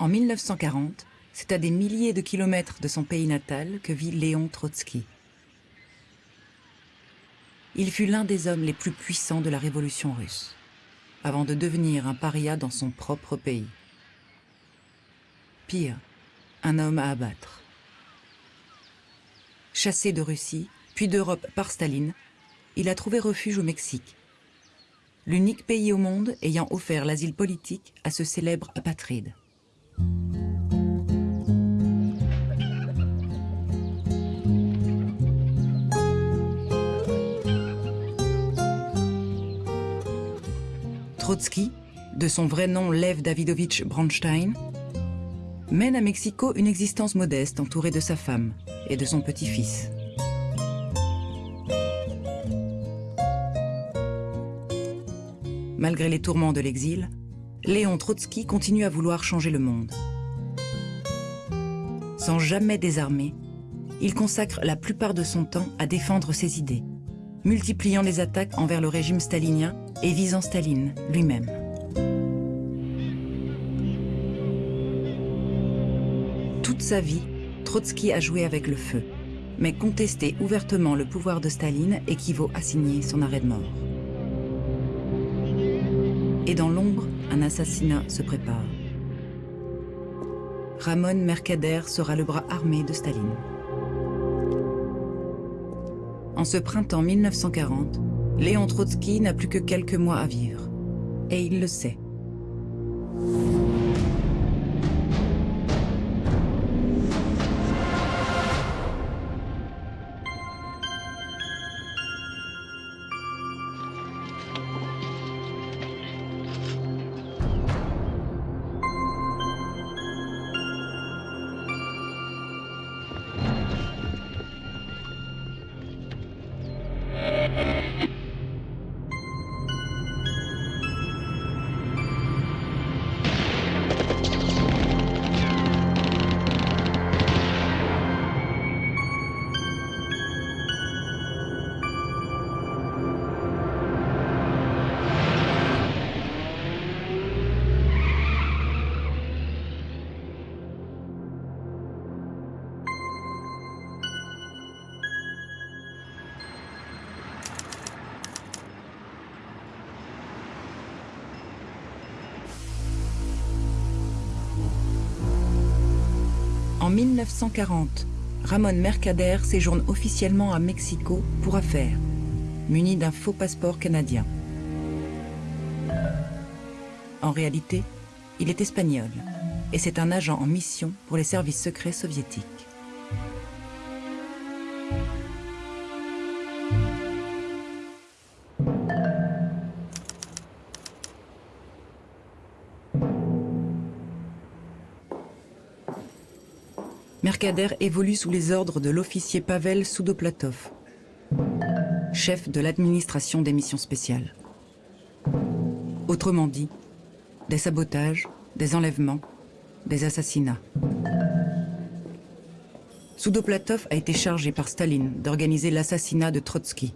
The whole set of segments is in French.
En 1940, c'est à des milliers de kilomètres de son pays natal que vit Léon Trotsky. Il fut l'un des hommes les plus puissants de la révolution russe, avant de devenir un paria dans son propre pays. Pire, un homme à abattre. Chassé de Russie, puis d'Europe par Staline, il a trouvé refuge au Mexique, l'unique pays au monde ayant offert l'asile politique à ce célèbre apatride. Trotsky, de son vrai nom Lev Davidovich Bronstein, mène à Mexico une existence modeste entourée de sa femme et de son petit-fils. Malgré les tourments de l'exil, Léon Trotsky continue à vouloir changer le monde. Sans jamais désarmer, il consacre la plupart de son temps à défendre ses idées, multipliant les attaques envers le régime stalinien et visant Staline lui-même. Toute sa vie, Trotsky a joué avec le feu, mais contester ouvertement le pouvoir de Staline équivaut à signer son arrêt de mort. Et dans l'ombre, un assassinat se prépare. Ramon Mercader sera le bras armé de Staline. En ce printemps 1940, Léon Trotsky n'a plus que quelques mois à vivre. Et il le sait. 1940, Ramon Mercader séjourne officiellement à Mexico pour affaires, muni d'un faux passeport canadien. En réalité, il est espagnol et c'est un agent en mission pour les services secrets soviétiques. Mercader évolue sous les ordres de l'officier Pavel Soudoplatov, chef de l'administration des missions spéciales. Autrement dit, des sabotages, des enlèvements, des assassinats. Soudoplatov a été chargé par Staline d'organiser l'assassinat de Trotsky.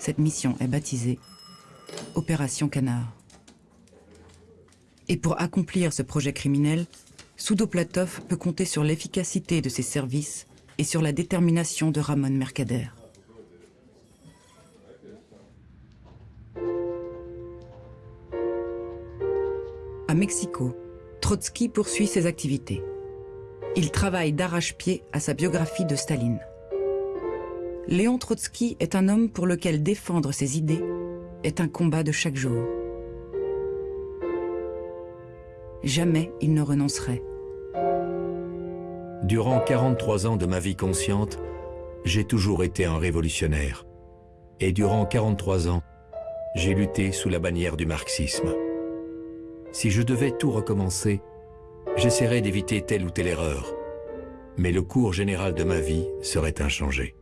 Cette mission est baptisée Opération Canard. Et pour accomplir ce projet criminel, Soudoplatov peut compter sur l'efficacité de ses services et sur la détermination de Ramon Mercader. À Mexico, Trotsky poursuit ses activités. Il travaille d'arrache-pied à sa biographie de Staline. Léon Trotsky est un homme pour lequel défendre ses idées est un combat de chaque jour. Jamais il ne renoncerait. Durant 43 ans de ma vie consciente, j'ai toujours été un révolutionnaire. Et durant 43 ans, j'ai lutté sous la bannière du marxisme. Si je devais tout recommencer, j'essaierais d'éviter telle ou telle erreur. Mais le cours général de ma vie serait inchangé.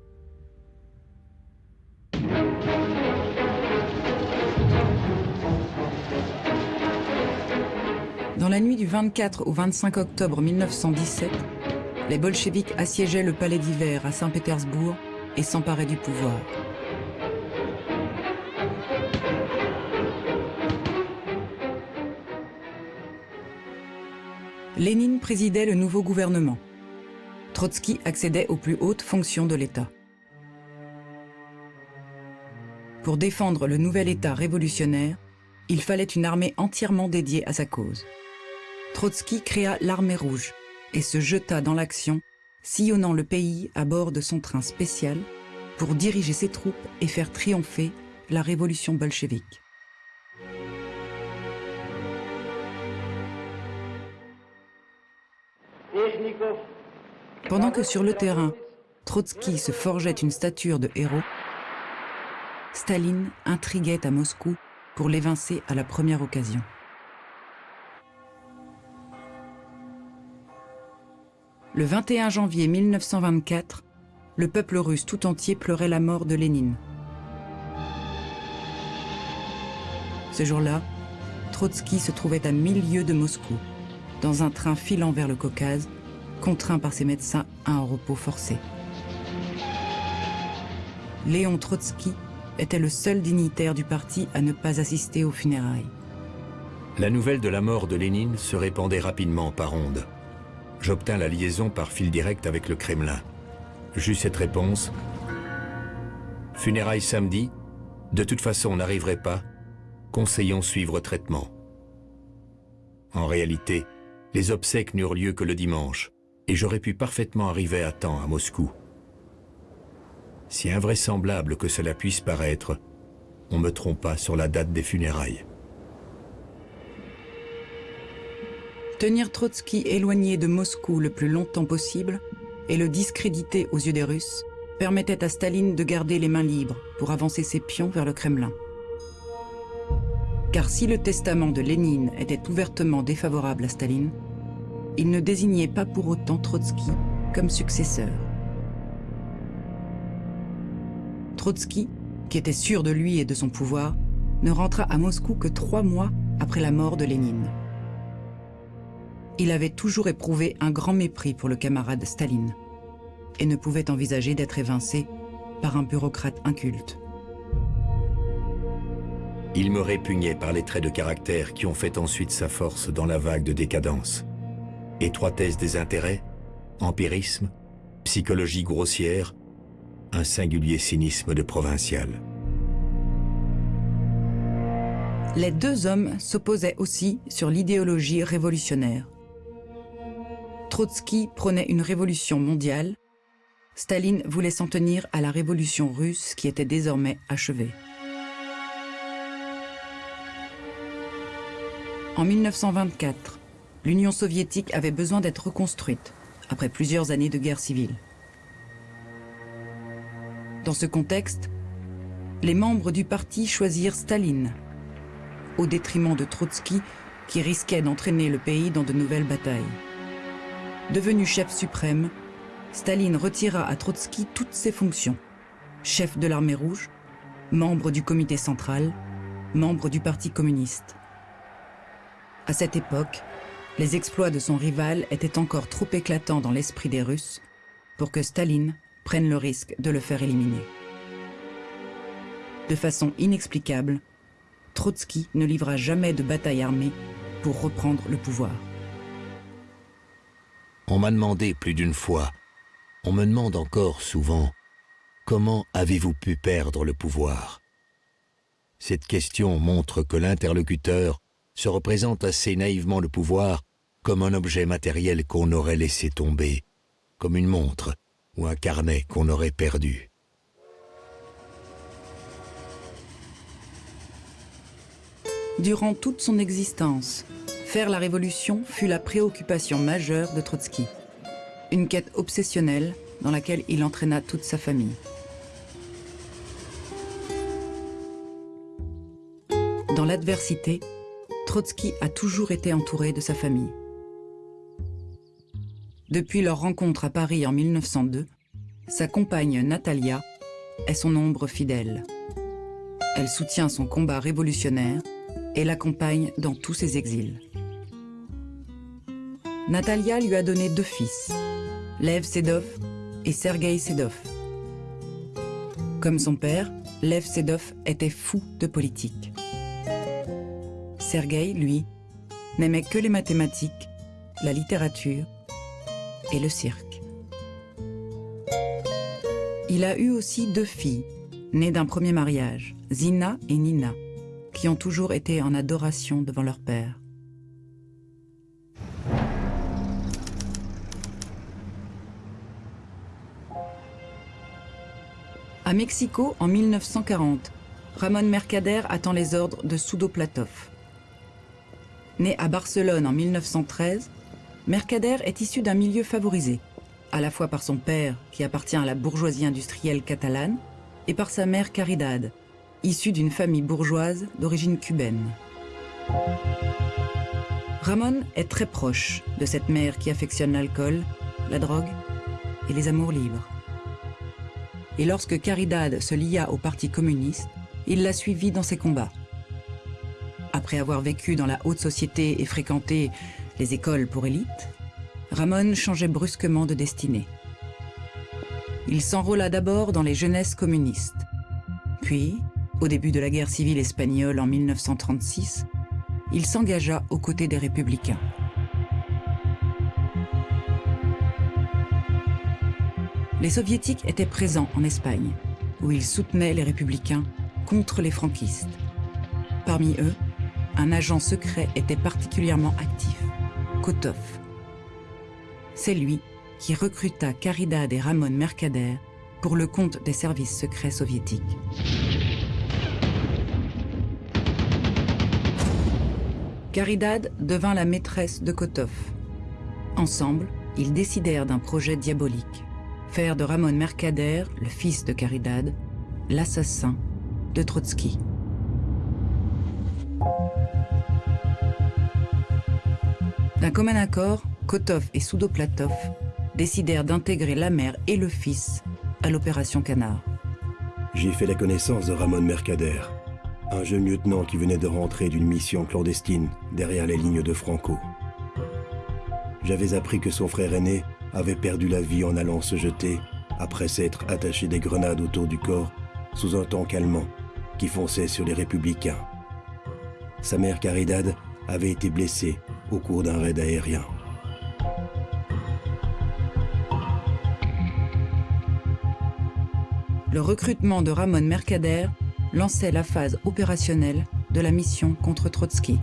La nuit du 24 au 25 octobre 1917, les bolcheviks assiégeaient le palais d'hiver à Saint-Pétersbourg et s'emparaient du pouvoir. Lénine présidait le nouveau gouvernement. Trotsky accédait aux plus hautes fonctions de l'État. Pour défendre le nouvel État révolutionnaire, il fallait une armée entièrement dédiée à sa cause. Trotsky créa l'armée rouge et se jeta dans l'action, sillonnant le pays à bord de son train spécial pour diriger ses troupes et faire triompher la révolution bolchevique. Pendant que sur le terrain, Trotsky se forgeait une stature de héros, Staline intriguait à Moscou pour l'évincer à la première occasion. Le 21 janvier 1924, le peuple russe tout entier pleurait la mort de Lénine. Ce jour-là, Trotsky se trouvait à mille lieues de Moscou, dans un train filant vers le Caucase, contraint par ses médecins à un repos forcé. Léon Trotsky était le seul dignitaire du parti à ne pas assister aux funérailles. La nouvelle de la mort de Lénine se répandait rapidement par ondes. J'obtins la liaison par fil direct avec le Kremlin. J'eus cette réponse. Funérailles samedi, de toute façon on n'arriverait pas, conseillons suivre traitement. En réalité, les obsèques n'eurent lieu que le dimanche, et j'aurais pu parfaitement arriver à temps à Moscou. Si invraisemblable que cela puisse paraître, on me trompa sur la date des funérailles. Tenir Trotsky éloigné de Moscou le plus longtemps possible et le discréditer aux yeux des Russes permettait à Staline de garder les mains libres pour avancer ses pions vers le Kremlin. Car si le testament de Lénine était ouvertement défavorable à Staline, il ne désignait pas pour autant Trotsky comme successeur. Trotsky, qui était sûr de lui et de son pouvoir, ne rentra à Moscou que trois mois après la mort de Lénine. Il avait toujours éprouvé un grand mépris pour le camarade Staline et ne pouvait envisager d'être évincé par un bureaucrate inculte. Il me répugnait par les traits de caractère qui ont fait ensuite sa force dans la vague de décadence. Étroitesse des intérêts, empirisme, psychologie grossière, un singulier cynisme de provincial. Les deux hommes s'opposaient aussi sur l'idéologie révolutionnaire. Trotsky prônait une révolution mondiale, Staline voulait s'en tenir à la révolution russe qui était désormais achevée. En 1924, l'Union soviétique avait besoin d'être reconstruite après plusieurs années de guerre civile. Dans ce contexte, les membres du parti choisirent Staline, au détriment de Trotsky, qui risquait d'entraîner le pays dans de nouvelles batailles. Devenu chef suprême, Staline retira à Trotsky toutes ses fonctions. Chef de l'armée rouge, membre du comité central, membre du parti communiste. À cette époque, les exploits de son rival étaient encore trop éclatants dans l'esprit des Russes pour que Staline prenne le risque de le faire éliminer. De façon inexplicable, Trotsky ne livra jamais de bataille armée pour reprendre le pouvoir. On m'a demandé plus d'une fois, on me demande encore souvent, comment avez-vous pu perdre le pouvoir? Cette question montre que l'interlocuteur se représente assez naïvement le pouvoir comme un objet matériel qu'on aurait laissé tomber, comme une montre ou un carnet qu'on aurait perdu. Durant toute son existence, faire la révolution fut la préoccupation majeure de Trotsky. Une quête obsessionnelle dans laquelle il entraîna toute sa famille. Dans l'adversité, Trotsky a toujours été entouré de sa famille. Depuis leur rencontre à Paris en 1902, sa compagne Natalia est son ombre fidèle. Elle soutient son combat révolutionnaire et l'accompagne dans tous ses exils. Natalia lui a donné deux fils, Lev Sedov et Sergei Sedov. Comme son père, Lev Sedov était fou de politique. Sergueï, lui, n'aimait que les mathématiques la littérature et le cirque. Il a eu aussi deux filles, nées d'un premier mariage, Zina et Nina, qui ont toujours été en adoration devant leur père. À Mexico, en 1940, Ramon Mercader attend les ordres de Sudo Platov. Né à Barcelone en 1913, Mercader est issu d'un milieu favorisé, à la fois par son père, qui appartient à la bourgeoisie industrielle catalane, et par sa mère Caridad, issue d'une famille bourgeoise d'origine cubaine. Ramon est très proche de cette mère qui affectionne l'alcool, la drogue et les amours libres et lorsque Caridad se lia au Parti communiste, il la suivit dans ses combats. Après avoir vécu dans la haute société et fréquenté les écoles pour élite, Ramon changeait brusquement de destinée. Il s'enrôla d'abord dans les jeunesses communistes. Puis, au début de la guerre civile espagnole en 1936, il s'engagea aux côtés des républicains. Les soviétiques étaient présents en Espagne, où ils soutenaient les républicains contre les franquistes. Parmi eux, un agent secret était particulièrement actif, Kotov. C'est lui qui recruta Caridad et Ramon Mercader pour le compte des services secrets soviétiques. Caridad devint la maîtresse de Kotov. Ensemble, ils décidèrent d'un projet diabolique faire de Ramon Mercader, le fils de Caridad, l'assassin de Trotsky. D'un commun accord, Kotov et Soudoplatov décidèrent d'intégrer la mère et le fils à l'opération Canard. J'ai fait la connaissance de Ramon Mercader, un jeune lieutenant qui venait de rentrer d'une mission clandestine derrière les lignes de Franco. J'avais appris que son frère aîné avait perdu la vie en allant se jeter, après s'être attaché des grenades autour du corps, sous un tank allemand qui fonçait sur les républicains. Sa mère Caridad avait été blessée au cours d'un raid aérien. Le recrutement de Ramon Mercader lançait la phase opérationnelle de la mission contre Trotsky.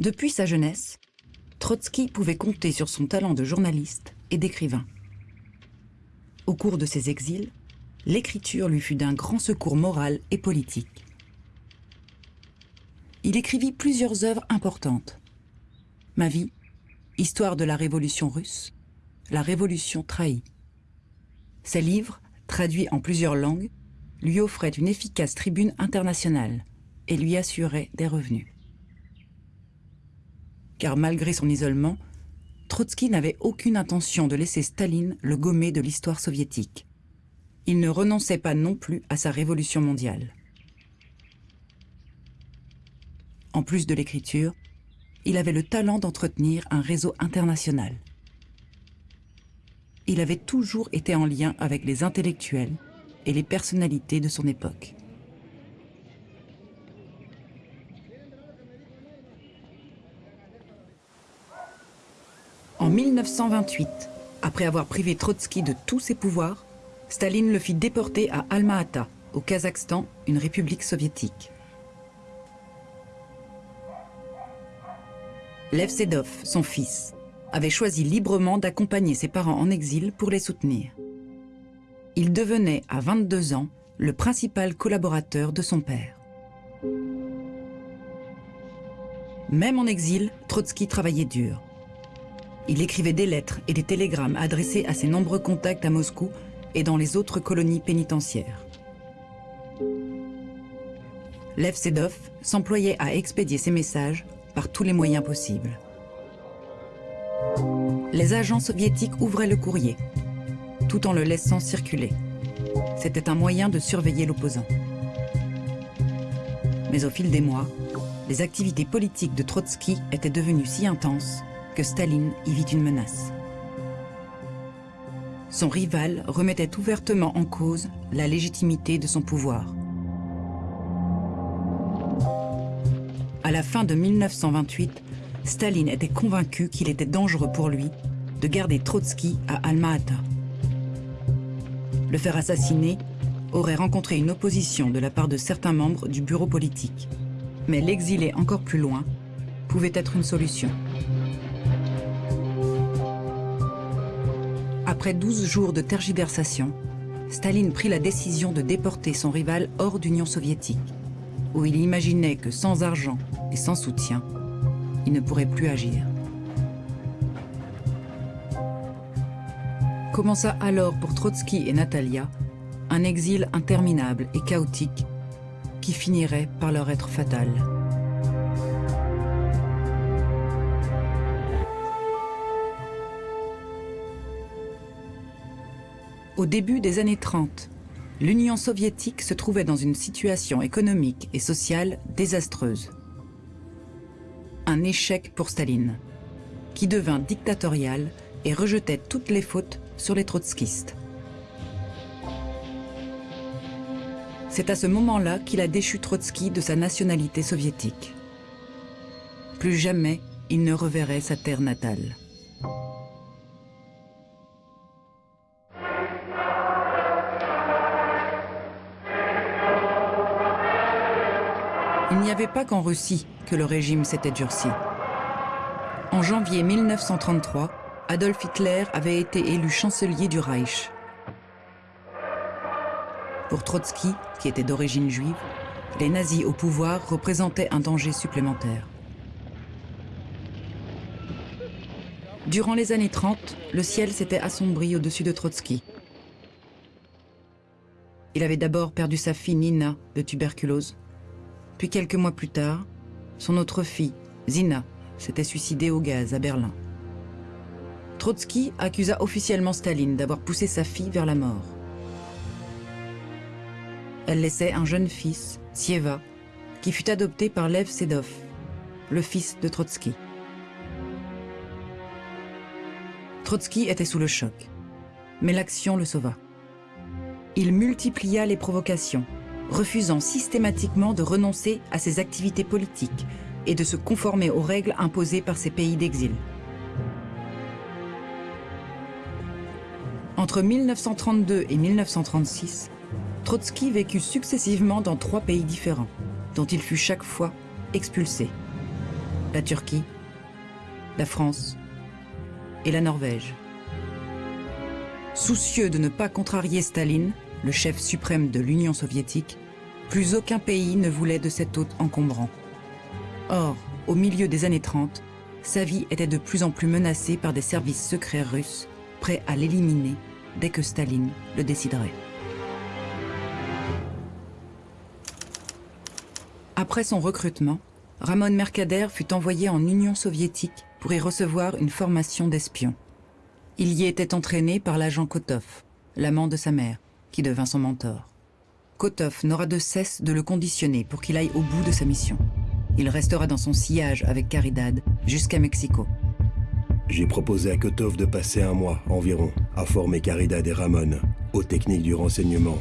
Depuis sa jeunesse, Trotsky pouvait compter sur son talent de journaliste et d'écrivain. Au cours de ses exils, l'écriture lui fut d'un grand secours moral et politique. Il écrivit plusieurs œuvres importantes. Ma vie, Histoire de la Révolution russe, La Révolution trahie. Ces livres, traduits en plusieurs langues, lui offraient une efficace tribune internationale et lui assuraient des revenus car malgré son isolement, Trotsky n'avait aucune intention de laisser Staline le gommer de l'histoire soviétique. Il ne renonçait pas non plus à sa révolution mondiale. En plus de l'écriture, il avait le talent d'entretenir un réseau international. Il avait toujours été en lien avec les intellectuels et les personnalités de son époque. En 1928, après avoir privé Trotsky de tous ses pouvoirs, Staline le fit déporter à Alma-Ata, au Kazakhstan, une république soviétique. Lev Sedov, son fils, avait choisi librement d'accompagner ses parents en exil pour les soutenir. Il devenait, à 22 ans, le principal collaborateur de son père. Même en exil, Trotsky travaillait dur. Il écrivait des lettres et des télégrammes adressés à ses nombreux contacts à Moscou et dans les autres colonies pénitentiaires. Lev Sedov s'employait à expédier ses messages par tous les moyens possibles. Les agents soviétiques ouvraient le courrier, tout en le laissant circuler. C'était un moyen de surveiller l'opposant. Mais au fil des mois, les activités politiques de Trotsky étaient devenues si intenses que Staline y vit une menace. Son rival remettait ouvertement en cause la légitimité de son pouvoir. À la fin de 1928, Staline était convaincu qu'il était dangereux pour lui de garder Trotsky à Alma-Ata. Le faire assassiner aurait rencontré une opposition de la part de certains membres du bureau politique. Mais l'exiler encore plus loin pouvait être une solution. Après 12 jours de tergiversation, Staline prit la décision de déporter son rival hors d'Union soviétique, où il imaginait que sans argent et sans soutien, il ne pourrait plus agir. Commença alors pour Trotsky et Natalia un exil interminable et chaotique qui finirait par leur être fatal. Au début des années 30, l'Union soviétique se trouvait dans une situation économique et sociale désastreuse. Un échec pour Staline, qui devint dictatorial et rejetait toutes les fautes sur les trotskistes. C'est à ce moment-là qu'il a déchu Trotsky de sa nationalité soviétique. Plus jamais il ne reverrait sa terre natale. Il n'y avait pas qu'en Russie que le régime s'était durci. En janvier 1933, Adolf Hitler avait été élu chancelier du Reich. Pour Trotsky, qui était d'origine juive, les nazis au pouvoir représentaient un danger supplémentaire. Durant les années 30, le ciel s'était assombri au-dessus de Trotsky. Il avait d'abord perdu sa fille Nina de tuberculose, puis quelques mois plus tard, son autre fille, Zina, s'était suicidée au gaz à Berlin. Trotsky accusa officiellement Staline d'avoir poussé sa fille vers la mort. Elle laissait un jeune fils, Sieva, qui fut adopté par Lev Sedov, le fils de Trotsky. Trotsky était sous le choc, mais l'action le sauva. Il multiplia les provocations, refusant systématiquement de renoncer à ses activités politiques et de se conformer aux règles imposées par ses pays d'exil. Entre 1932 et 1936, Trotsky vécut successivement dans trois pays différents, dont il fut chaque fois expulsé. La Turquie, la France et la Norvège. Soucieux de ne pas contrarier Staline, le chef suprême de l'Union soviétique, plus aucun pays ne voulait de cet hôte encombrant. Or, au milieu des années 30, sa vie était de plus en plus menacée par des services secrets russes, prêts à l'éliminer dès que Staline le déciderait. Après son recrutement, Ramon Mercader fut envoyé en Union soviétique pour y recevoir une formation d'espion. Il y était entraîné par l'agent Kotov, l'amant de sa mère, qui devint son mentor. Kotov n'aura de cesse de le conditionner pour qu'il aille au bout de sa mission. Il restera dans son sillage avec Caridad jusqu'à Mexico. J'ai proposé à Kotov de passer un mois environ à former Caridad et Ramon aux techniques du renseignement,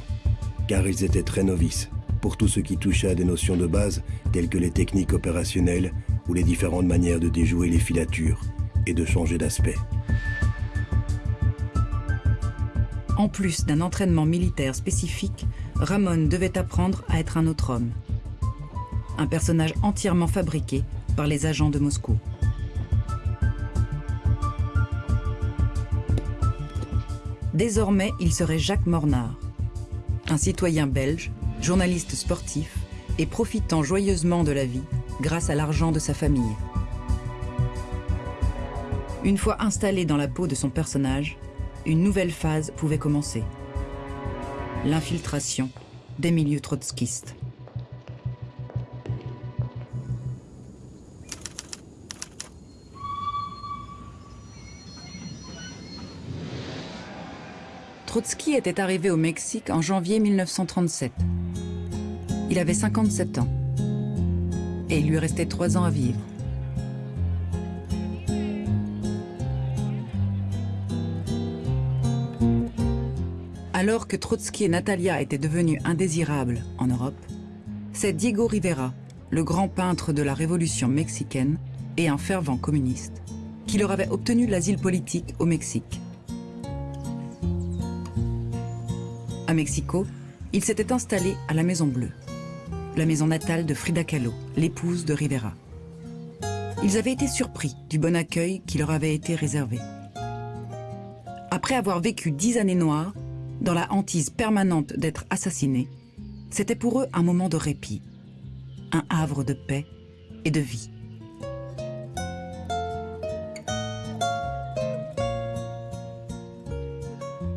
car ils étaient très novices pour tout ce qui touchait à des notions de base telles que les techniques opérationnelles ou les différentes manières de déjouer les filatures et de changer d'aspect. En plus d'un entraînement militaire spécifique, Ramon devait apprendre à être un autre homme. Un personnage entièrement fabriqué par les agents de Moscou. Désormais, il serait Jacques Mornard, un citoyen belge, journaliste sportif et profitant joyeusement de la vie grâce à l'argent de sa famille. Une fois installé dans la peau de son personnage, une nouvelle phase pouvait commencer. L'infiltration des milieux trotskistes. Trotsky était arrivé au Mexique en janvier 1937. Il avait 57 ans et il lui restait trois ans à vivre. Alors que Trotsky et Natalia étaient devenus indésirables en Europe, c'est Diego Rivera, le grand peintre de la révolution mexicaine et un fervent communiste, qui leur avait obtenu l'asile politique au Mexique. À Mexico, il s'était installé à la Maison Bleue, la maison natale de Frida Kahlo, l'épouse de Rivera. Ils avaient été surpris du bon accueil qui leur avait été réservé. Après avoir vécu dix années noires, dans la hantise permanente d'être assassinés, c'était pour eux un moment de répit, un havre de paix et de vie.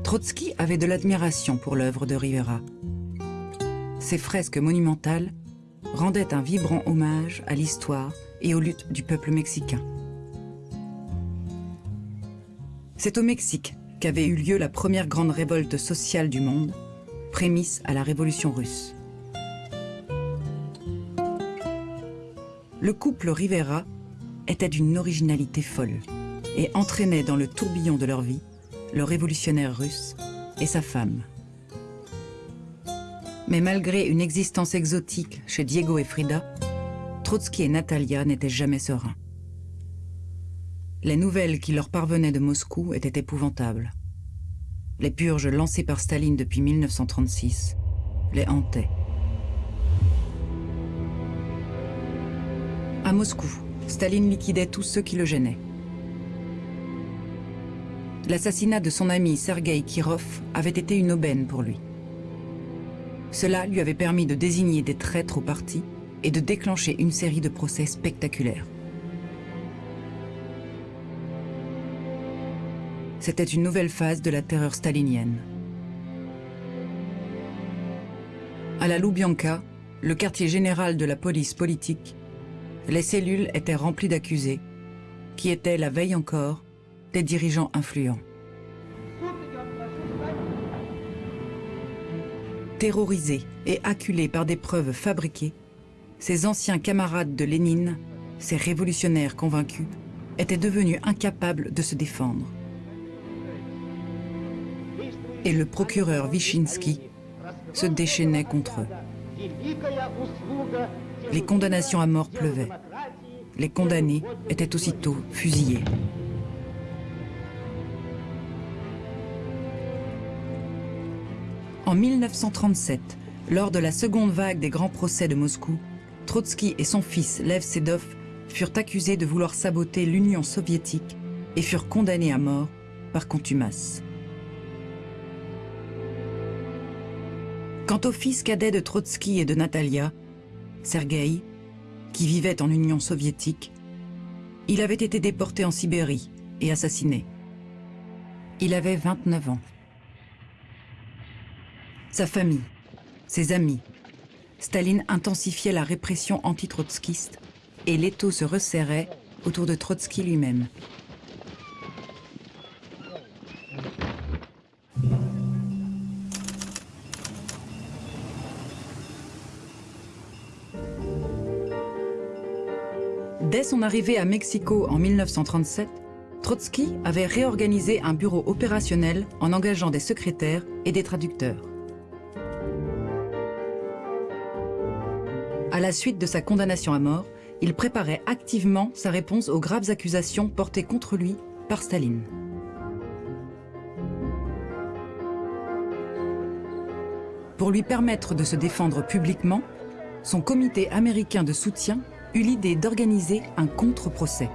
Trotsky avait de l'admiration pour l'œuvre de Rivera. Ses fresques monumentales rendaient un vibrant hommage à l'histoire et aux luttes du peuple mexicain. C'est au Mexique qu'avait eu lieu la première grande révolte sociale du monde, prémisse à la révolution russe. Le couple Rivera était d'une originalité folle et entraînait dans le tourbillon de leur vie le révolutionnaire russe et sa femme. Mais malgré une existence exotique chez Diego et Frida, Trotsky et Natalia n'étaient jamais sereins. Les nouvelles qui leur parvenaient de Moscou étaient épouvantables. Les purges lancées par Staline depuis 1936 les hantaient. À Moscou, Staline liquidait tous ceux qui le gênaient. L'assassinat de son ami Sergei Kirov avait été une aubaine pour lui. Cela lui avait permis de désigner des traîtres au parti et de déclencher une série de procès spectaculaires. C'était une nouvelle phase de la terreur stalinienne. À la Loubianka, le quartier général de la police politique, les cellules étaient remplies d'accusés, qui étaient, la veille encore, des dirigeants influents. Terrorisés et acculés par des preuves fabriquées, ces anciens camarades de Lénine, ces révolutionnaires convaincus, étaient devenus incapables de se défendre. Et le procureur Wyszynski se déchaînait contre eux. Les condamnations à mort pleuvaient. Les condamnés étaient aussitôt fusillés. En 1937, lors de la seconde vague des grands procès de Moscou, Trotsky et son fils Lev Sedov furent accusés de vouloir saboter l'Union soviétique et furent condamnés à mort par contumace. Quant au fils cadet de Trotsky et de Natalia, Sergueï, qui vivait en Union soviétique, il avait été déporté en Sibérie et assassiné. Il avait 29 ans. Sa famille, ses amis, Staline intensifiait la répression anti-trotskiste et l'étau se resserrait autour de Trotsky lui-même. Son arrivée à Mexico en 1937, Trotsky avait réorganisé un bureau opérationnel en engageant des secrétaires et des traducteurs. À la suite de sa condamnation à mort, il préparait activement sa réponse aux graves accusations portées contre lui par Staline. Pour lui permettre de se défendre publiquement, son comité américain de soutien eut l'idée d'organiser un contre-procès.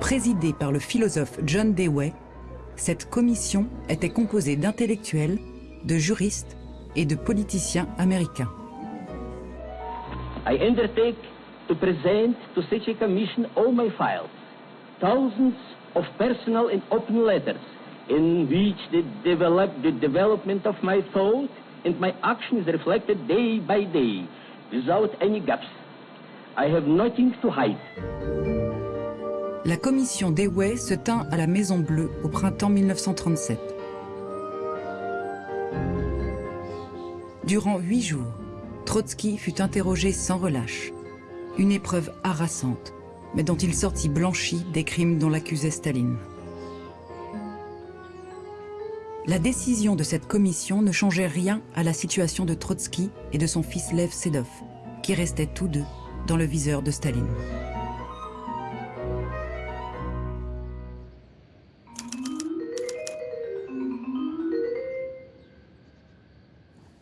Présidée par le philosophe John Dewey, cette commission était composée d'intellectuels, de juristes et de politiciens américains. I undertake to present to such a commission all my files, thousands of personal and open letters in which the, develop, the development of my thought and my action is reflected day by day without any gaps. I have nothing to hide. La commission Dewey se tint à la Maison Bleue au printemps 1937. Durant huit jours, Trotsky fut interrogé sans relâche. Une épreuve harassante, mais dont il sortit blanchi des crimes dont l'accusait Staline. La décision de cette commission ne changeait rien à la situation de Trotsky et de son fils Lev Sedov, qui restaient tous deux dans le viseur de Staline.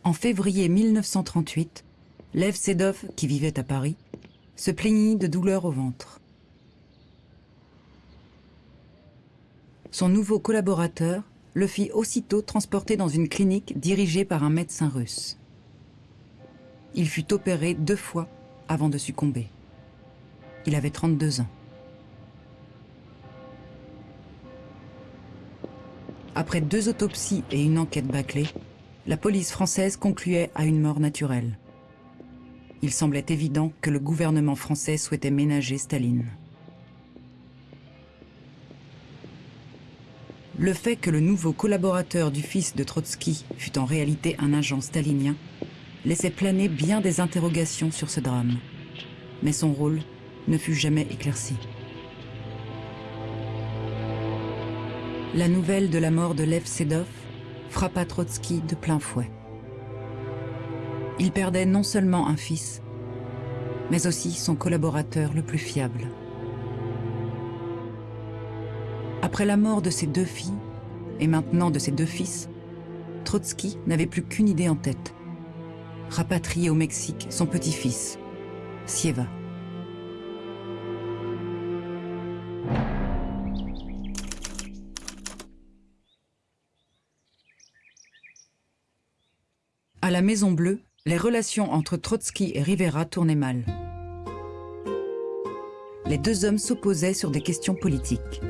En février 1938, Lev Sedov, qui vivait à Paris, se plaignit de douleurs au ventre. Son nouveau collaborateur le fit aussitôt transporter dans une clinique dirigée par un médecin russe. Il fut opéré deux fois avant de succomber. Il avait 32 ans. Après deux autopsies et une enquête bâclée, la police française concluait à une mort naturelle. Il semblait évident que le gouvernement français souhaitait ménager Staline. Le fait que le nouveau collaborateur du fils de Trotsky fût en réalité un agent stalinien laissait planer bien des interrogations sur ce drame. Mais son rôle ne fut jamais éclairci. La nouvelle de la mort de Lev Sedov frappa Trotsky de plein fouet. Il perdait non seulement un fils, mais aussi son collaborateur le plus fiable. Après la mort de ses deux filles, et maintenant de ses deux fils, Trotsky n'avait plus qu'une idée en tête. Rapatrier au Mexique son petit-fils, Sieva. À la Maison Bleue, les relations entre Trotsky et Rivera tournaient mal. Les deux hommes s'opposaient sur des questions politiques.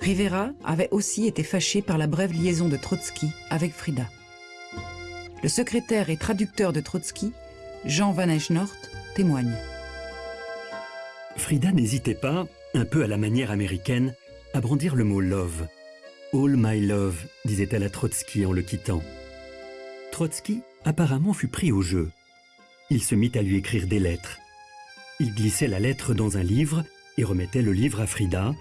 Rivera avait aussi été fâché par la brève liaison de Trotsky avec Frida. Le secrétaire et traducteur de Trotsky, Jean Van Eschnort, témoigne. Frida n'hésitait pas, un peu à la manière américaine, à brandir le mot love. All my love, disait-elle à Trotsky en le quittant. Trotsky apparemment fut pris au jeu. Il se mit à lui écrire des lettres. Il glissait la lettre dans un livre et remettait le livre à Frida,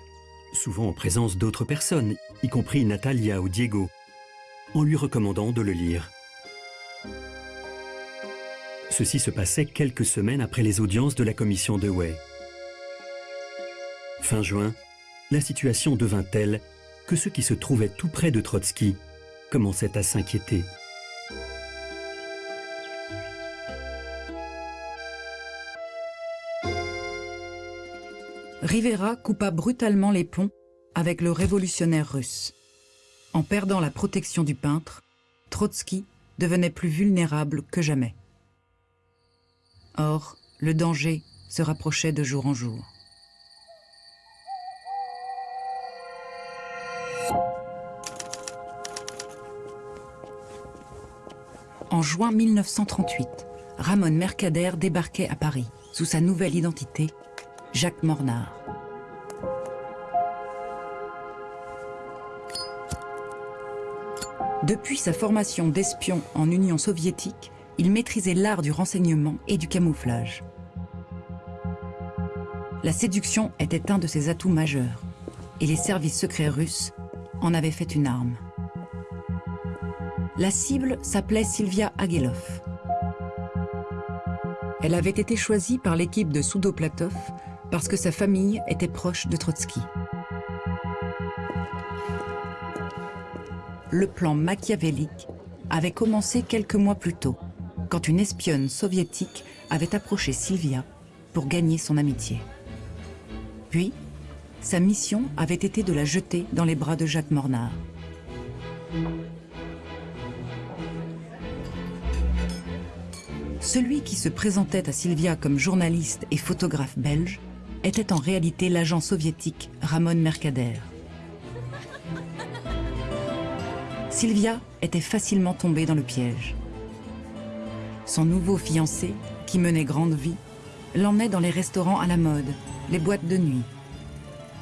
souvent en présence d'autres personnes, y compris Natalia ou Diego, en lui recommandant de le lire. Ceci se passait quelques semaines après les audiences de la commission de Way. Fin juin, la situation devint telle que ceux qui se trouvaient tout près de Trotsky commençaient à s'inquiéter. Rivera coupa brutalement les ponts avec le révolutionnaire russe. En perdant la protection du peintre, Trotsky devenait plus vulnérable que jamais. Or, le danger se rapprochait de jour en jour. En juin 1938, Ramon Mercader débarquait à Paris sous sa nouvelle identité, Jacques Mornard. Depuis sa formation d'espion en Union soviétique, il maîtrisait l'art du renseignement et du camouflage. La séduction était un de ses atouts majeurs, et les services secrets russes en avaient fait une arme. La cible s'appelait Sylvia Agelov. Elle avait été choisie par l'équipe de Soudoplatov parce que sa famille était proche de Trotsky. Le plan machiavélique avait commencé quelques mois plus tôt, quand une espionne soviétique avait approché Sylvia pour gagner son amitié. Puis, sa mission avait été de la jeter dans les bras de Jacques Mornard. Celui qui se présentait à Sylvia comme journaliste et photographe belge était en réalité l'agent soviétique Ramon Mercader. Sylvia était facilement tombée dans le piège. Son nouveau fiancé, qui menait grande vie, l'emmenait dans les restaurants à la mode, les boîtes de nuit.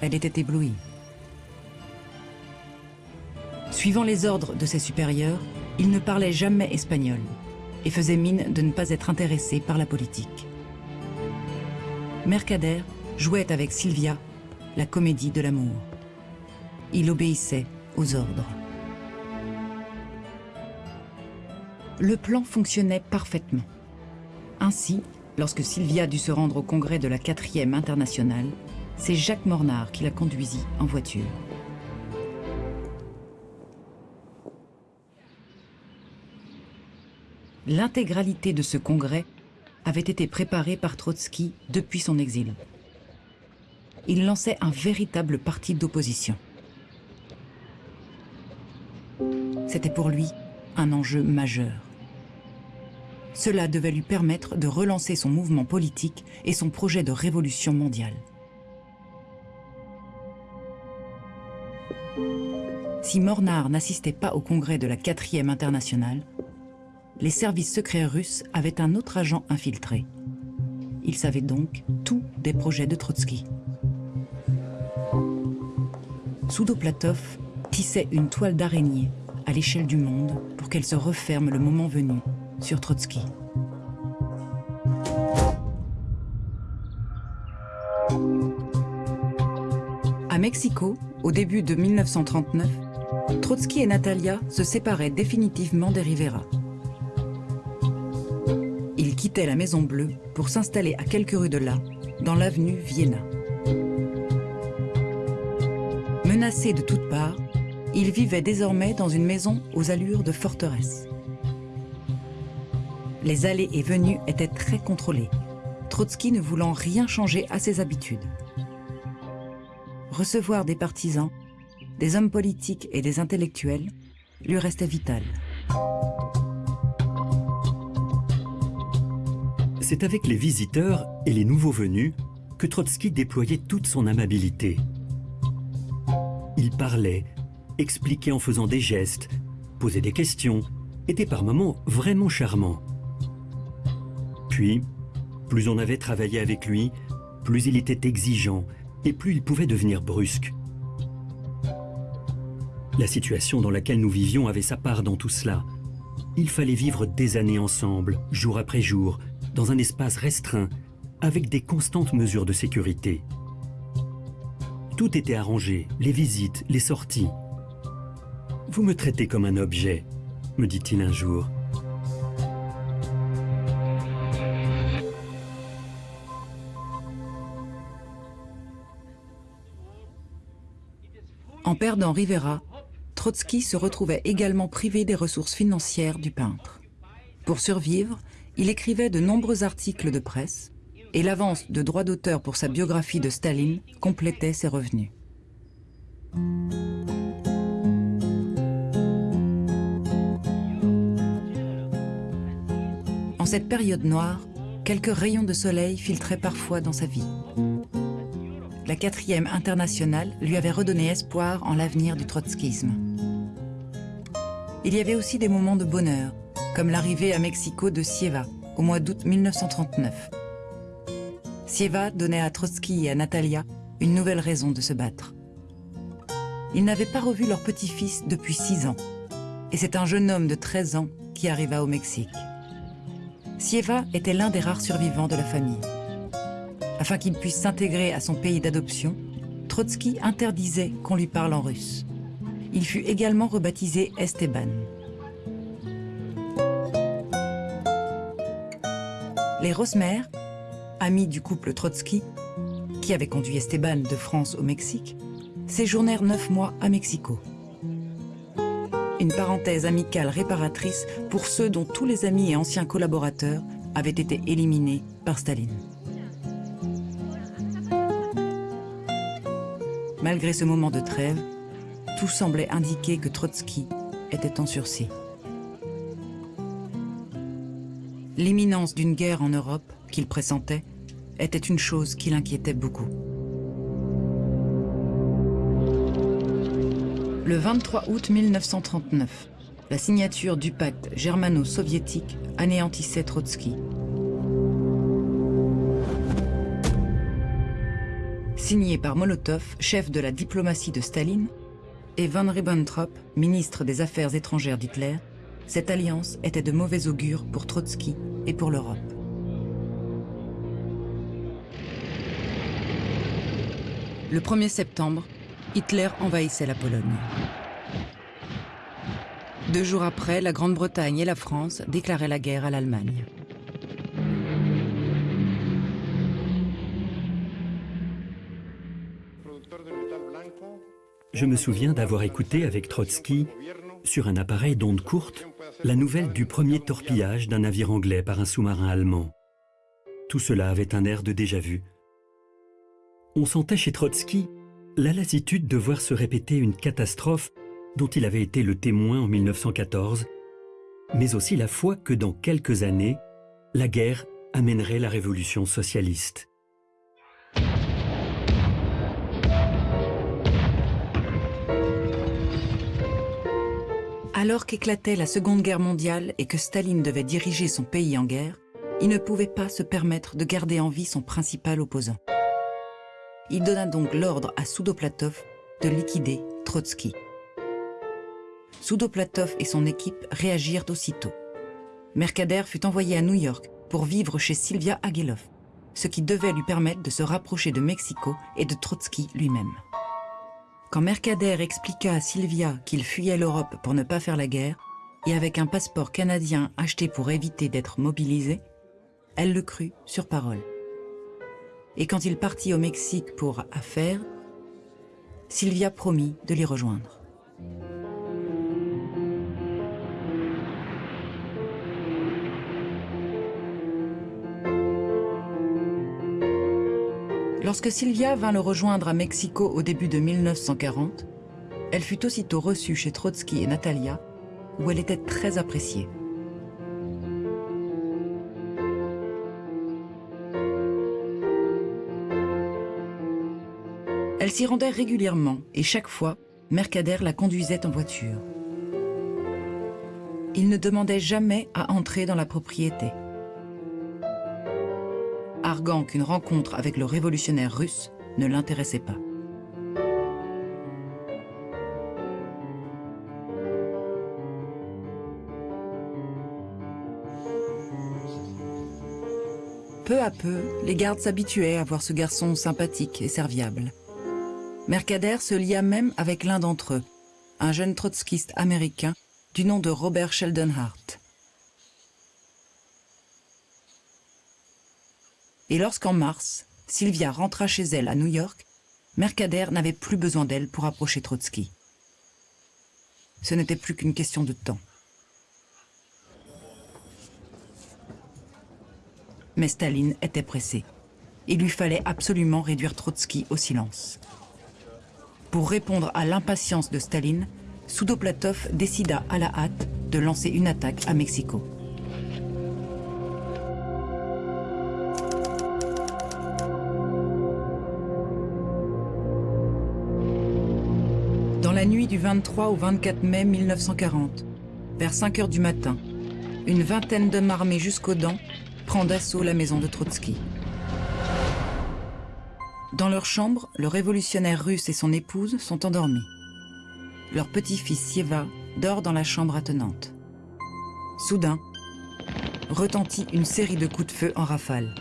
Elle était éblouie. Suivant les ordres de ses supérieurs, il ne parlait jamais espagnol et faisait mine de ne pas être intéressé par la politique. Mercader jouait avec Sylvia la comédie de l'amour. Il obéissait aux ordres. Le plan fonctionnait parfaitement. Ainsi, lorsque Sylvia dut se rendre au congrès de la 4e internationale, c'est Jacques Mornard qui la conduisit en voiture. L'intégralité de ce congrès avait été préparée par Trotsky depuis son exil. Il lançait un véritable parti d'opposition. C'était pour lui un enjeu majeur. Cela devait lui permettre de relancer son mouvement politique et son projet de révolution mondiale. Si Mornar n'assistait pas au congrès de la 4e internationale, les services secrets russes avaient un autre agent infiltré. Il savait donc tout des projets de Trotsky. Soudoplatov tissait une toile d'araignée à l'échelle du monde qu'elle se referme le moment venu sur Trotsky. À Mexico, au début de 1939, Trotsky et Natalia se séparaient définitivement des Rivera. Ils quittaient la Maison Bleue pour s'installer à quelques rues de là, dans l'avenue Vienna. Menacés de toutes parts, ils vivaient désormais dans une maison aux allures de forteresse. Les allées et venues étaient très contrôlées, Trotsky ne voulant rien changer à ses habitudes. Recevoir des partisans, des hommes politiques et des intellectuels lui restait vital. C'est avec les visiteurs et les nouveaux venus que Trotsky déployait toute son amabilité. Il parlait, expliquait en faisant des gestes, posait des questions, était par moments vraiment charmant. Puis, plus on avait travaillé avec lui, plus il était exigeant et plus il pouvait devenir brusque. La situation dans laquelle nous vivions avait sa part dans tout cela. Il fallait vivre des années ensemble, jour après jour, dans un espace restreint, avec des constantes mesures de sécurité. Tout était arrangé, les visites, les sorties. Vous me traitez comme un objet, me dit-il un jour. En perdant Rivera, Trotsky se retrouvait également privé des ressources financières du peintre. Pour survivre, il écrivait de nombreux articles de presse et l'avance de droits d'auteur pour sa biographie de Staline complétait ses revenus. En cette période noire, quelques rayons de soleil filtraient parfois dans sa vie. La quatrième internationale lui avait redonné espoir en l'avenir du trotskisme. Il y avait aussi des moments de bonheur, comme l'arrivée à Mexico de Sieva au mois d'août 1939. Sieva donnait à Trotsky et à Natalia une nouvelle raison de se battre. Ils n'avaient pas revu leur petit-fils depuis six ans, et c'est un jeune homme de 13 ans qui arriva au Mexique. Sieva était l'un des rares survivants de la famille. Afin qu'il puisse s'intégrer à son pays d'adoption, Trotsky interdisait qu'on lui parle en russe. Il fut également rebaptisé Esteban. Les Rosmer, amis du couple Trotsky, qui avait conduit Esteban de France au Mexique, séjournèrent neuf mois à Mexico. Une parenthèse amicale réparatrice pour ceux dont tous les amis et anciens collaborateurs avaient été éliminés par Staline. Malgré ce moment de trêve, tout semblait indiquer que Trotsky était en sursis. L'imminence d'une guerre en Europe, qu'il pressentait, était une chose qui l'inquiétait beaucoup. Le 23 août 1939, la signature du pacte germano-soviétique anéantissait Trotsky. Signé par Molotov, chef de la diplomatie de Staline, et von Ribbentrop, ministre des Affaires étrangères d'Hitler, cette alliance était de mauvais augure pour Trotsky et pour l'Europe. Le 1er septembre, Hitler envahissait la Pologne. Deux jours après, la Grande-Bretagne et la France déclaraient la guerre à l'Allemagne. Je me souviens d'avoir écouté avec Trotsky, sur un appareil d'onde courte, la nouvelle du premier torpillage d'un navire anglais par un sous-marin allemand. Tout cela avait un air de déjà-vu. On sentait chez Trotsky la lassitude de voir se répéter une catastrophe dont il avait été le témoin en 1914, mais aussi la foi que dans quelques années, la guerre amènerait la révolution socialiste. Alors qu'éclatait la Seconde Guerre mondiale et que Staline devait diriger son pays en guerre, il ne pouvait pas se permettre de garder en vie son principal opposant. Il donna donc l'ordre à Soudoplatov de liquider Trotsky. Soudoplatov et son équipe réagirent aussitôt. Mercader fut envoyé à New York pour vivre chez Sylvia Agelov, ce qui devait lui permettre de se rapprocher de Mexico et de Trotsky lui-même. Quand Mercader expliqua à Sylvia qu'il fuyait l'Europe pour ne pas faire la guerre, et avec un passeport canadien acheté pour éviter d'être mobilisé, elle le crut sur parole. Et quand il partit au Mexique pour affaires, Sylvia promit de l'y rejoindre. Lorsque Sylvia vint le rejoindre à Mexico au début de 1940, elle fut aussitôt reçue chez Trotsky et Natalia, où elle était très appréciée. S'y rendait régulièrement et chaque fois, Mercader la conduisait en voiture. Il ne demandait jamais à entrer dans la propriété arguant qu'une rencontre avec le révolutionnaire russe ne l'intéressait pas. Peu à peu, les gardes s'habituaient à voir ce garçon sympathique et serviable. Mercader se lia même avec l'un d'entre eux, un jeune trotskiste américain du nom de Robert Sheldon Hart. Et lorsqu'en mars, Sylvia rentra chez elle à New York, Mercader n'avait plus besoin d'elle pour approcher Trotsky. Ce n'était plus qu'une question de temps. Mais Staline était pressé. Il lui fallait absolument réduire Trotsky au silence. Pour répondre à l'impatience de Staline, Soudoplatov décida à la hâte de lancer une attaque à Mexico. la nuit du 23 au 24 mai 1940, vers 5 heures du matin, une vingtaine d'hommes armés jusqu'aux dents prend d'assaut la maison de Trotsky. Dans leur chambre, le révolutionnaire russe et son épouse sont endormis. Leur petit-fils Sieva dort dans la chambre attenante. Soudain, retentit une série de coups de feu en rafale.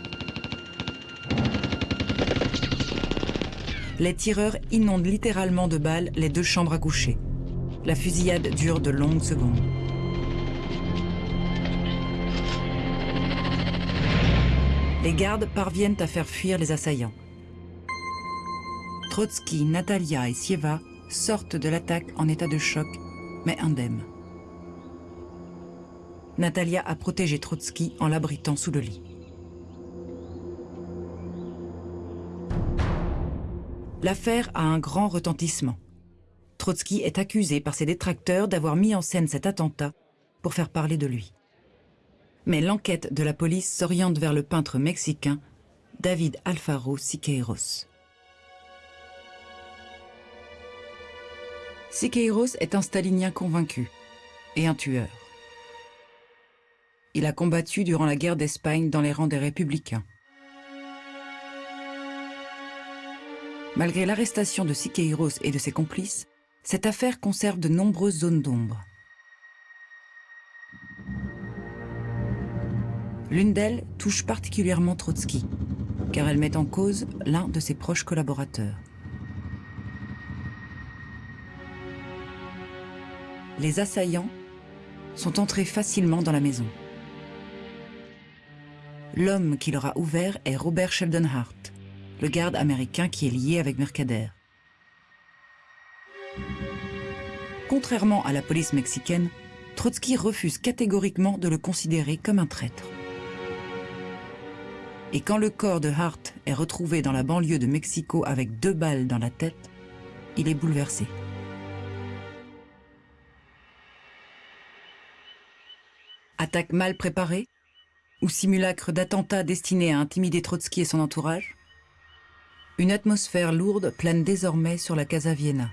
les tireurs inondent littéralement de balles les deux chambres à coucher. La fusillade dure de longues secondes. Les gardes parviennent à faire fuir les assaillants. Trotsky, Natalia et Sieva sortent de l'attaque en état de choc, mais indemnes. Natalia a protégé Trotsky en l'abritant sous le lit. L'affaire a un grand retentissement. Trotsky est accusé par ses détracteurs d'avoir mis en scène cet attentat pour faire parler de lui. Mais l'enquête de la police s'oriente vers le peintre mexicain David Alfaro Siqueiros. Siqueiros est un stalinien convaincu et un tueur. Il a combattu durant la guerre d'Espagne dans les rangs des républicains. Malgré l'arrestation de Siqueiros et de ses complices, cette affaire conserve de nombreuses zones d'ombre. L'une d'elles touche particulièrement Trotsky, car elle met en cause l'un de ses proches collaborateurs. Les assaillants sont entrés facilement dans la maison. L'homme qui leur a ouvert est Robert Sheldon Hart, le garde américain qui est lié avec Mercader. Contrairement à la police mexicaine, Trotsky refuse catégoriquement de le considérer comme un traître. Et quand le corps de Hart est retrouvé dans la banlieue de Mexico avec deux balles dans la tête, il est bouleversé. Attaque mal préparée Ou simulacre d'attentat destiné à intimider Trotsky et son entourage? Une atmosphère lourde plane désormais sur la Casa Vienna.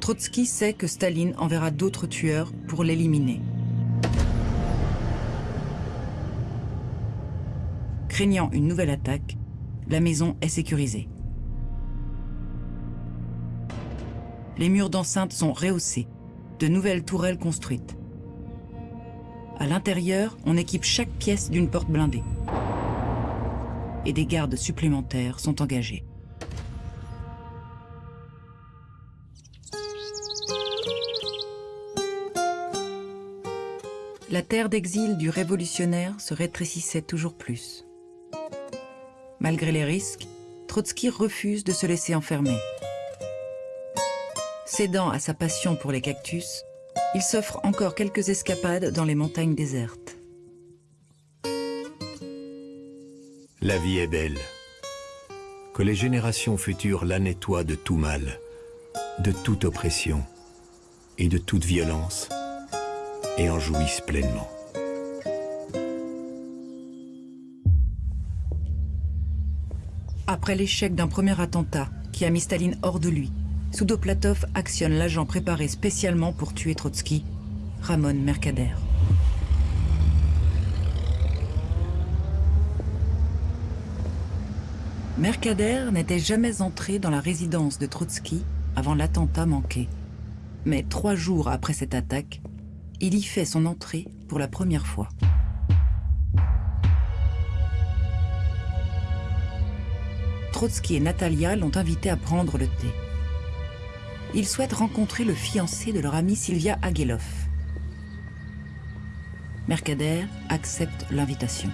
Trotsky sait que Staline enverra d'autres tueurs pour l'éliminer. Craignant une nouvelle attaque, la maison est sécurisée. Les murs d'enceinte sont rehaussés, de nouvelles tourelles construites. À l'intérieur, on équipe chaque pièce d'une porte blindée. Et des gardes supplémentaires sont engagés. La terre d'exil du révolutionnaire se rétrécissait toujours plus. Malgré les risques, Trotsky refuse de se laisser enfermer. Cédant à sa passion pour les cactus, il s'offre encore quelques escapades dans les montagnes désertes. La vie est belle. Que les générations futures la nettoient de tout mal, de toute oppression et de toute violence, et en jouissent pleinement. Après l'échec d'un premier attentat qui a mis Staline hors de lui, Soudoplatov actionne l'agent préparé spécialement pour tuer Trotsky, Ramon Mercader. Mercader n'était jamais entré dans la résidence de Trotsky avant l'attentat manqué. Mais trois jours après cette attaque, il y fait son entrée pour la première fois. Trotsky et Natalia l'ont invité à prendre le thé. Ils souhaitent rencontrer le fiancé de leur amie Sylvia Agelov. Mercader accepte l'invitation.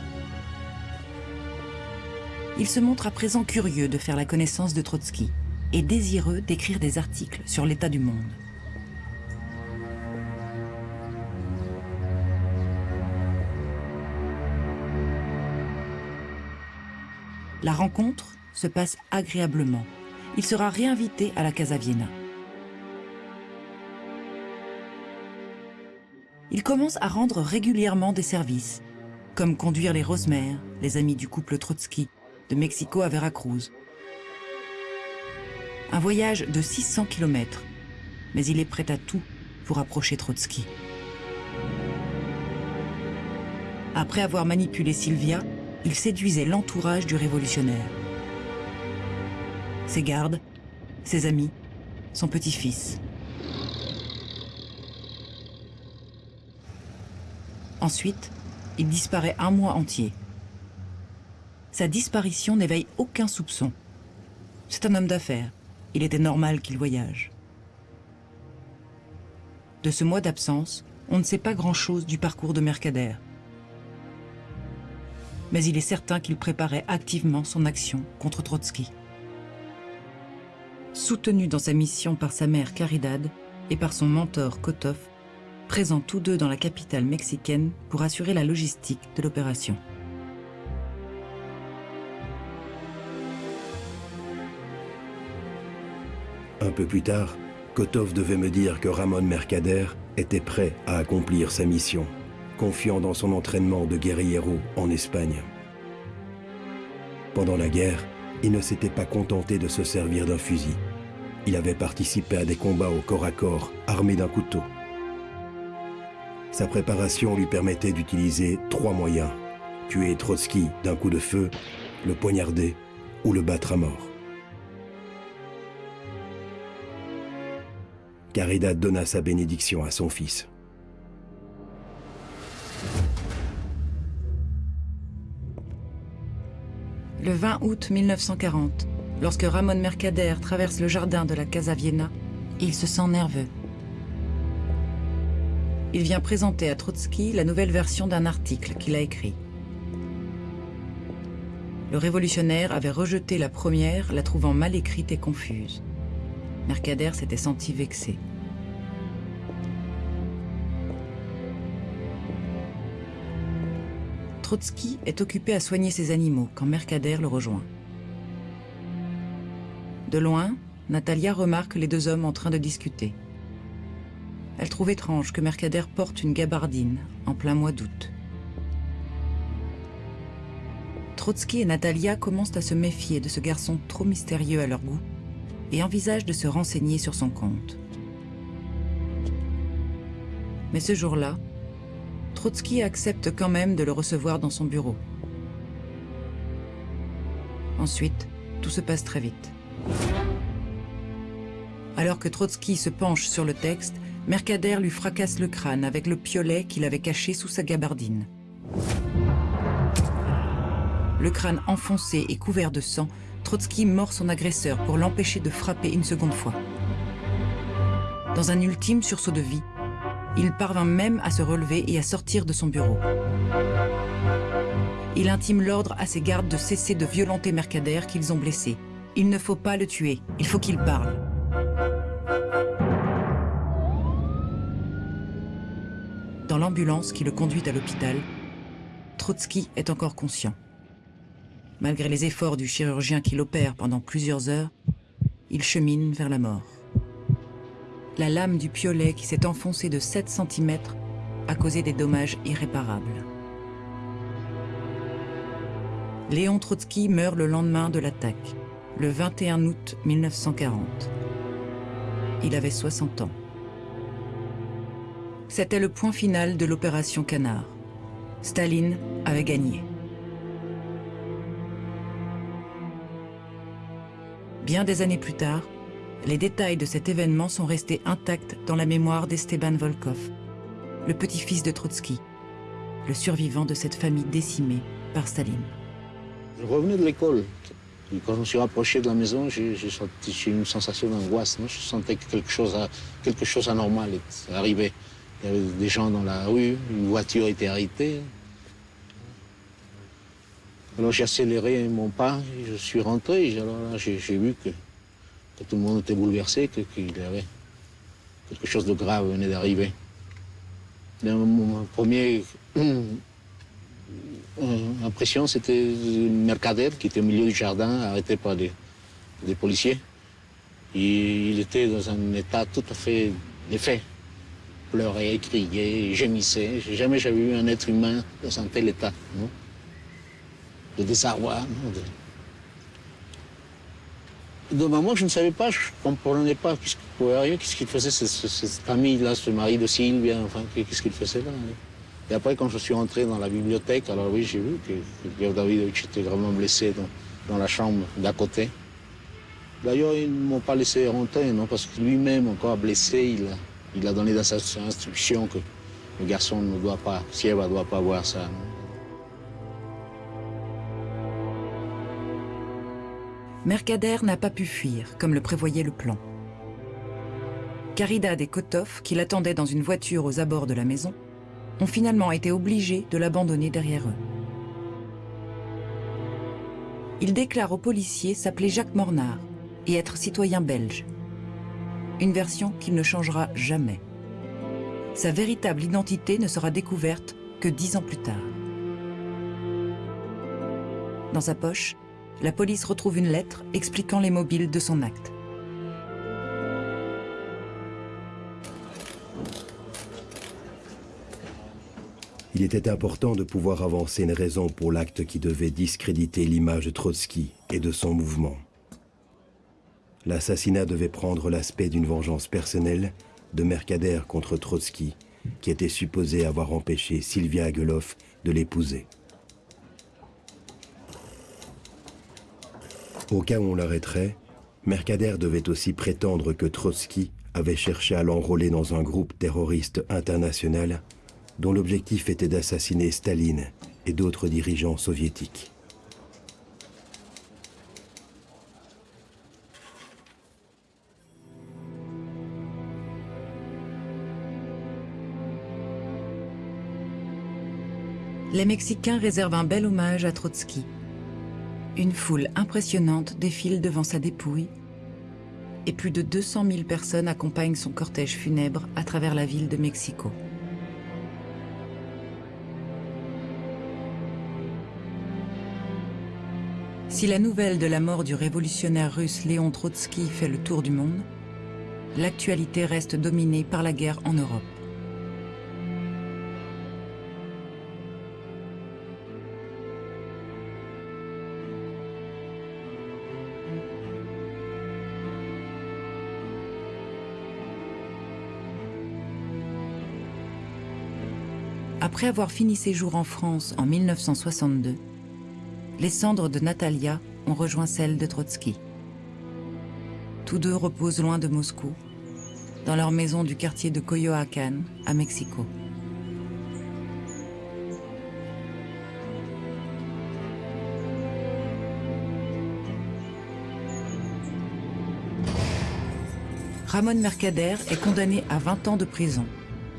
Il se montre à présent curieux de faire la connaissance de Trotsky et désireux d'écrire des articles sur l'état du monde. La rencontre se passe agréablement. Il sera réinvité à la Casa Vienna. Il commence à rendre régulièrement des services, comme conduire les Rosemères, les amis du couple Trotsky, de Mexico à Veracruz. Un voyage de 600 km, mais il est prêt à tout pour approcher Trotsky. Après avoir manipulé Sylvia, il séduisait l'entourage du révolutionnaire ses gardes, ses amis, son petit-fils. Ensuite, il disparaît un mois entier. Sa disparition n'éveille aucun soupçon. C'est un homme d'affaires. Il était normal qu'il voyage. De ce mois d'absence, on ne sait pas grand-chose du parcours de Mercader. Mais il est certain qu'il préparait activement son action contre Trotsky soutenu dans sa mission par sa mère Caridad et par son mentor Kotov, présents tous deux dans la capitale mexicaine pour assurer la logistique de l'opération. Un peu plus tard, Kotov devait me dire que Ramon Mercader était prêt à accomplir sa mission, confiant dans son entraînement de guerriero en Espagne. Pendant la guerre, il ne s'était pas contenté de se servir d'un fusil. Il avait participé à des combats au corps à corps, armé d'un couteau. Sa préparation lui permettait d'utiliser trois moyens. Tuer Trotsky d'un coup de feu, le poignarder ou le battre à mort. Caridad donna sa bénédiction à son fils. Le 20 août 1940, lorsque Ramon Mercader traverse le jardin de la Casa Vienna, il se sent nerveux. Il vient présenter à Trotsky la nouvelle version d'un article qu'il a écrit. Le révolutionnaire avait rejeté la première, la trouvant mal écrite et confuse. Mercader s'était senti vexé. Trotsky est occupé à soigner ses animaux quand Mercader le rejoint. De loin, Natalia remarque les deux hommes en train de discuter. Elle trouve étrange que Mercader porte une gabardine en plein mois d'août. Trotsky et Natalia commencent à se méfier de ce garçon trop mystérieux à leur goût et envisagent de se renseigner sur son compte. Mais ce jour-là, Trotsky accepte quand même de le recevoir dans son bureau. Ensuite, tout se passe très vite. Alors que Trotsky se penche sur le texte, Mercader lui fracasse le crâne avec le piolet qu'il avait caché sous sa gabardine. Le crâne enfoncé et couvert de sang, Trotsky mord son agresseur pour l'empêcher de frapper une seconde fois. Dans un ultime sursaut de vie, il parvint même à se relever et à sortir de son bureau. Il intime l'ordre à ses gardes de cesser de violenter Mercader qu'ils ont blessé. Il ne faut pas le tuer, il faut qu'il parle. Dans l'ambulance qui le conduit à l'hôpital, Trotsky est encore conscient. Malgré les efforts du chirurgien qui l'opère pendant plusieurs heures, il chemine vers la mort. La lame du piolet qui s'est enfoncée de 7 cm a causé des dommages irréparables. Léon Trotsky meurt le lendemain de l'attaque, le 21 août 1940. Il avait 60 ans. C'était le point final de l'opération Canard. Staline avait gagné. Bien des années plus tard, les détails de cet événement sont restés intacts dans la mémoire d'Esteban Volkov, le petit-fils de Trotsky, le survivant de cette famille décimée par Staline. Je revenais de l'école. Quand je me suis rapproché de la maison, j'ai senti une sensation d'angoisse. Je sentais que quelque chose, quelque chose anormal arrivait. Il y avait des gens dans la rue, une voiture était arrêtée. Alors j'ai accéléré mon pas, je suis rentré, alors j'ai vu que, tout le monde était bouleversé, qu'il y avait quelque chose de grave venait d'arriver. Mon première euh, impression, c'était Mercader qui était au milieu du jardin, arrêté par des, policiers. il était dans un état tout à fait défait. Pleurait, criait, gémissait. Jamais j'avais vu un être humain dans un tel état de désarroi. De maman, je ne savais pas, je ne comprenais pas qu'est-ce qu'il faisait, cette famille-là, ce mari de Sylvia, enfin, qu'est-ce qu'il faisait là. Et après, quand je suis entré dans la bibliothèque, alors oui, j'ai vu que, Pierre Davidovich était vraiment blessé dans, la chambre d'à côté. D'ailleurs, ils ne m'ont pas laissé rentrer, non, parce que lui-même, encore blessé, il a, il a donné dans sa que le garçon ne doit pas, Sieva ne doit pas voir ça. Mercader n'a pas pu fuir, comme le prévoyait le plan. Caridad et Kotov, qui l'attendaient dans une voiture aux abords de la maison, ont finalement été obligés de l'abandonner derrière eux. Il déclare aux policiers s'appeler Jacques Mornard et être citoyen belge. Une version qu'il ne changera jamais. Sa véritable identité ne sera découverte que dix ans plus tard. Dans sa poche, la police retrouve une lettre expliquant les mobiles de son acte. Il était important de pouvoir avancer une raison pour l'acte qui devait discréditer l'image de Trotsky et de son mouvement. L'assassinat devait prendre l'aspect d'une vengeance personnelle de Mercader contre Trotsky, qui était supposé avoir empêché Sylvia Ageloff de l'épouser. Au cas où on l'arrêterait, Mercader devait aussi prétendre que Trotsky avait cherché à l'enrôler dans un groupe terroriste international dont l'objectif était d'assassiner Staline et d'autres dirigeants soviétiques. Les Mexicains réservent un bel hommage à Trotsky Une foule impressionnante défile devant sa dépouille et plus de 200 000 personnes accompagnent son cortège funèbre à travers la ville de Mexico. Si la nouvelle de la mort du révolutionnaire russe Léon Trotsky fait le tour du monde, l'actualité reste dominée par la guerre en Europe. Après avoir fini ses jours en France en 1962, les cendres de Natalia ont rejoint celles de Trotsky. Tous deux reposent loin de Moscou, dans leur maison du quartier de Coyoacán, à Mexico. Ramon Mercader est condamné à 20 ans de prison,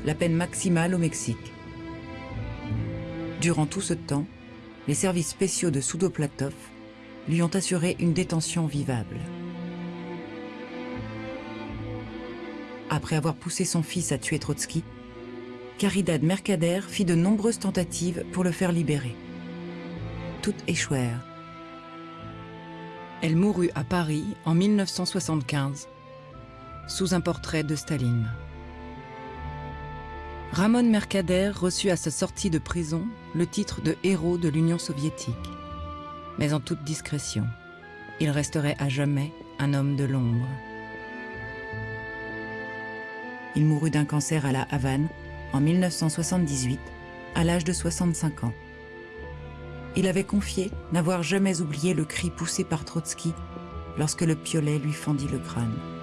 la peine maximale au Mexique. Durant tout ce temps, les services spéciaux de Soudoplatov lui ont assuré une détention vivable. Après avoir poussé son fils à tuer Trotsky, Caridad Mercader fit de nombreuses tentatives pour le faire libérer. Toutes échouèrent. Elle mourut à Paris en 1975, sous un portrait de Staline. Ramon Mercader reçut à sa sortie de prison le titre de héros de l'Union soviétique. Mais en toute discrétion, il resterait à jamais un homme de l'ombre. Il mourut d'un cancer à la Havane en 1978, à l'âge de 65 ans. Il avait confié n'avoir jamais oublié le cri poussé par Trotsky lorsque le piolet lui fendit le crâne.